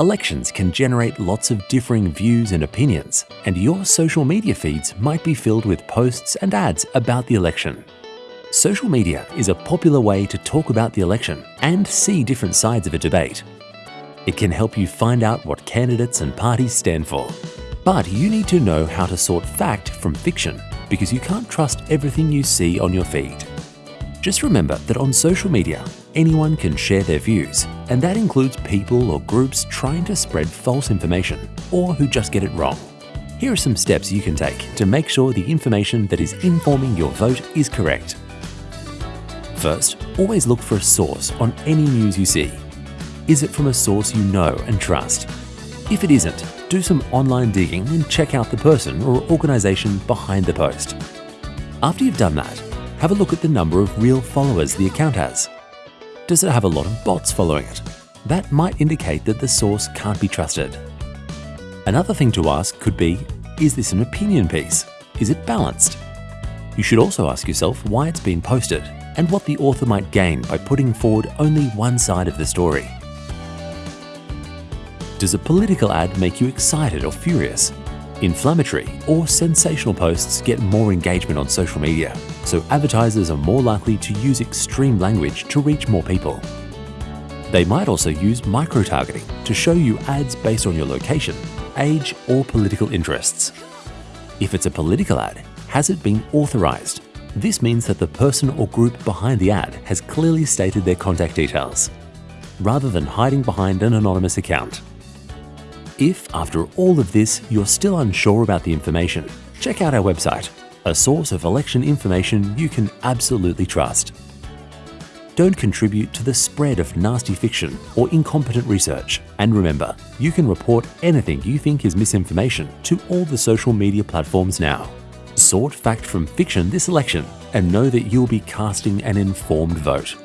Elections can generate lots of differing views and opinions, and your social media feeds might be filled with posts and ads about the election. Social media is a popular way to talk about the election and see different sides of a debate. It can help you find out what candidates and parties stand for. But you need to know how to sort fact from fiction because you can't trust everything you see on your feed. Just remember that on social media, anyone can share their views, and that includes people or groups trying to spread false information or who just get it wrong. Here are some steps you can take to make sure the information that is informing your vote is correct. First, always look for a source on any news you see. Is it from a source you know and trust? If it isn't, do some online digging and check out the person or organisation behind the post. After you've done that, have a look at the number of real followers the account has. Does it have a lot of bots following it? That might indicate that the source can't be trusted. Another thing to ask could be, is this an opinion piece? Is it balanced? You should also ask yourself why it's been posted and what the author might gain by putting forward only one side of the story. Does a political ad make you excited or furious? Inflammatory or sensational posts get more engagement on social media, so advertisers are more likely to use extreme language to reach more people. They might also use micro-targeting to show you ads based on your location, age or political interests. If it's a political ad, has it been authorized? This means that the person or group behind the ad has clearly stated their contact details, rather than hiding behind an anonymous account. If, after all of this, you're still unsure about the information, check out our website, a source of election information you can absolutely trust. Don't contribute to the spread of nasty fiction or incompetent research. And remember, you can report anything you think is misinformation to all the social media platforms now. Sort fact from fiction this election and know that you'll be casting an informed vote.